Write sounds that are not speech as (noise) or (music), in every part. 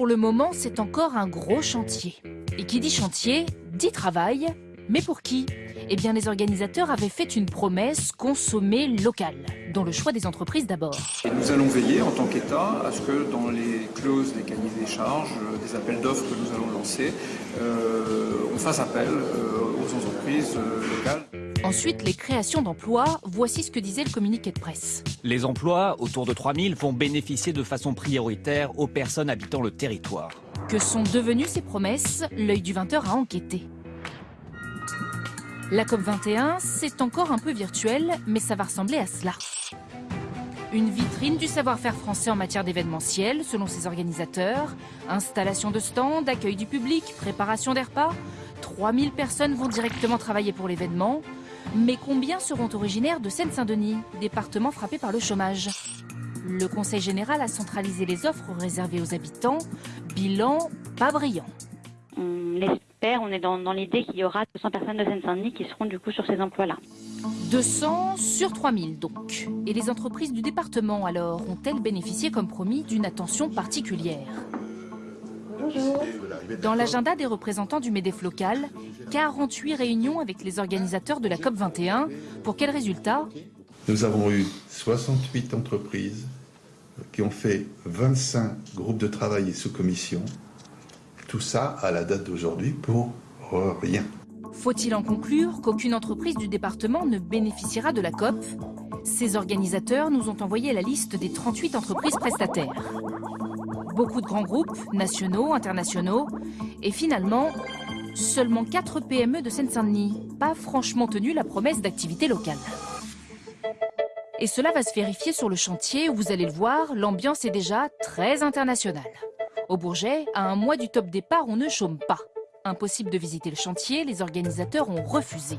pour le moment, c'est encore un gros chantier. Et qui dit chantier, dit travail. Mais pour qui? Eh bien, les organisateurs avaient fait une promesse consommer local, dans le choix des entreprises d'abord. Nous allons veiller en tant qu'État à ce que dans les clauses des cahiers des charges, euh, des appels d'offres que nous allons lancer, euh, on fasse appel euh, aux entreprises locales. Ensuite, les créations d'emplois, voici ce que disait le communiqué de presse. Les emplois, autour de 3000, vont bénéficier de façon prioritaire aux personnes habitant le territoire. Que sont devenues ces promesses? L'œil du 20h a enquêté. La COP21, c'est encore un peu virtuel, mais ça va ressembler à cela. Une vitrine du savoir-faire français en matière d'événementiel, selon ses organisateurs. Installation de stands, accueil du public, préparation des repas. 3000 personnes vont directement travailler pour l'événement. Mais combien seront originaires de Seine-Saint-Denis, département frappé par le chômage? Le Conseil général a centralisé les offres réservées aux habitants. Bilan pas brillant. On l'espère, on est dans, dans l'idée qu'il y aura 200 personnes de Seine-Saint-Denis qui seront du coup sur ces emplois-là. 200 sur 3000 donc. Et les entreprises du département alors ont-elles bénéficié comme promis d'une attention particulière? Dans l'agenda des représentants du MEDEF local, 48 réunions avec les organisateurs de la COP21. Pour quel résultat Nous avons eu 68 entreprises qui ont fait 25 groupes de travail et sous-commissions. Tout ça à la date d'aujourd'hui pour rien. Faut-il en conclure qu'aucune entreprise du département ne bénéficiera de la COP? Ces organisateurs nous ont envoyé la liste des 38 entreprises prestataires beaucoup de grands groupes, nationaux, internationaux, et finalement, seulement 4 PME de Seine-Saint-Denis, pas franchement tenu la promesse d'activité locale. Et cela va se vérifier sur le chantier où vous allez le voir, l'ambiance est déjà très internationale. Au Bourget, à un mois du top départ, on ne chôme pas. Impossible de visiter le chantier, les organisateurs ont refusé.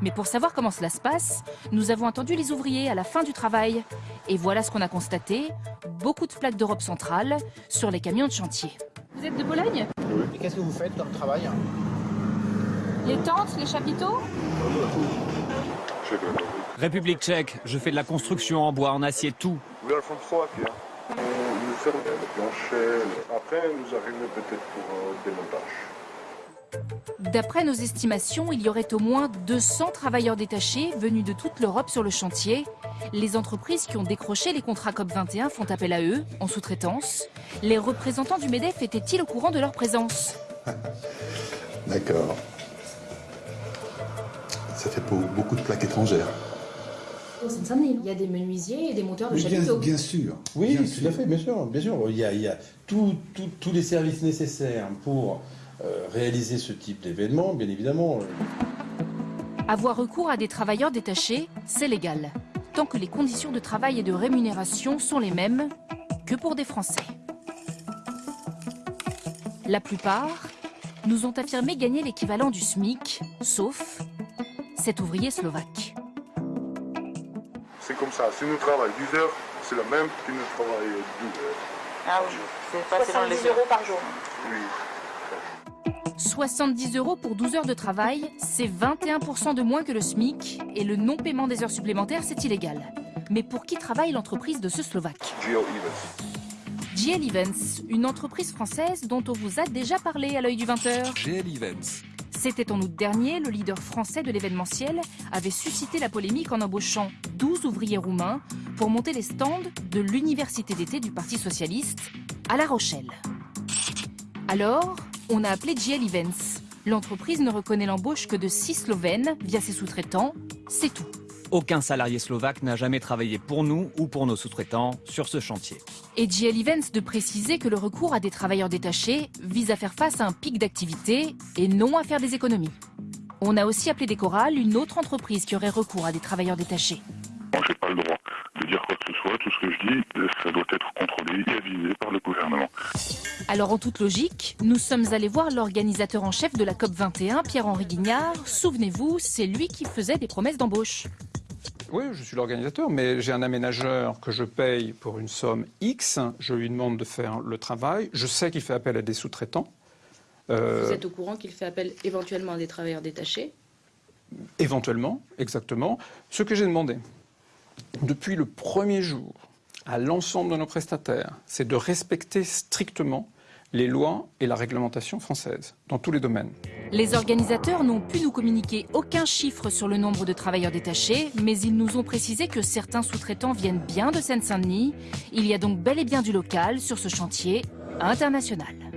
Mais pour savoir comment cela se passe, nous avons attendu les ouvriers à la fin du travail. Et voilà ce qu'on a constaté, beaucoup de plaques d'Europe centrale sur les camions de chantier. Vous êtes de Bologne? Oui. Et qu'est-ce que vous faites comme travail? Les tentes, les chapiteaux? République tchèque, je fais de la construction en bois, en acier, tout. On nous sert de plancher. Après, nous arrivons peut-être pour un démontage. D'après nos estimations, il y aurait au moins 200 travailleurs détachés venus de toute l'Europe sur le chantier. Les entreprises qui ont décroché les contrats COP21 font appel à eux, en sous-traitance. Les représentants du MEDEF étaient-ils au courant de leur présence (laughs) D'accord. Ça fait beaucoup de plaques étrangères. Il y a des menuisiers et des monteurs de oui, chapiteaux. Bien, sûr. Oui, bien tout sûr. à fait, bien sûr. Bien sûr. Il y a, il y a tous les services nécessaires pour réaliser ce type d'événement, bien évidemment. Avoir recours à des travailleurs détachés, c'est légal, tant que les conditions de travail et de rémunération sont les mêmes que pour des Français. La plupart nous ont affirmé gagner l'équivalent du SMIC, sauf cet ouvrier slovaque. C'est comme ça. Si nous travaillons 10 heures, c'est la même que nous travaillons 12 heures. Ah oui, c'est pas selon les euros par jour. Oui. 70 euros pour 12 heures de travail, c'est 21% de moins que le SMIC et le non-paiement des heures supplémentaires, c'est illégal. Mais pour qui travaille l'entreprise de ce Slovaque? GL Events. GL Events, une entreprise française dont on vous a déjà parlé à l'œil du 20h. GL Events. C'était en août dernier, le leader français de l'événementiel avait suscité la polémique en embauchant 12 ouvriers roumains pour monter les stands de l'université d'été du Parti Socialiste à La Rochelle. Alors, on a appelé GL Events. L'entreprise ne reconnaît l'embauche que de 6 Slovènes via ses sous-traitants, c'est tout. Aucun salarié slovaque n'a jamais travaillé pour nous ou pour nos sous-traitants sur ce chantier. Et GL Events de préciser que le recours à des travailleurs détachés vise à faire face à un pic d'activité et non à faire des économies. On a aussi appelé Décoral, une autre entreprise qui aurait recours à des travailleurs détachés. Moi, j'ai pas le droit de dire quoi que ce soit. Tout ce que je dis, ça doit être contrôlé et avisé par le gouvernement. Alors en toute logique, nous sommes allés voir l'organisateur en chef de la COP21, Pierre-Henri Guignard. Souvenez-vous, c'est lui qui faisait des promesses d'embauche. Oui, je suis l'organisateur, mais j'ai un aménageur que je paye pour une somme X. Je lui demande de faire le travail. Je sais qu'il fait appel à des sous-traitants. Euh... Vous êtes au courant qu'il fait appel éventuellement à des travailleurs détachés? Éventuellement, exactement. Ce que j'ai demandé depuis le premier jour à l'ensemble de nos prestataires, c'est de respecter strictement les lois et la réglementation française, dans tous les domaines. Les organisateurs n'ont pu nous communiquer aucun chiffre sur le nombre de travailleurs détachés, mais ils nous ont précisé que certains sous-traitants viennent bien de Seine-Saint-Denis. Il y a donc bel et bien du local sur ce chantier international.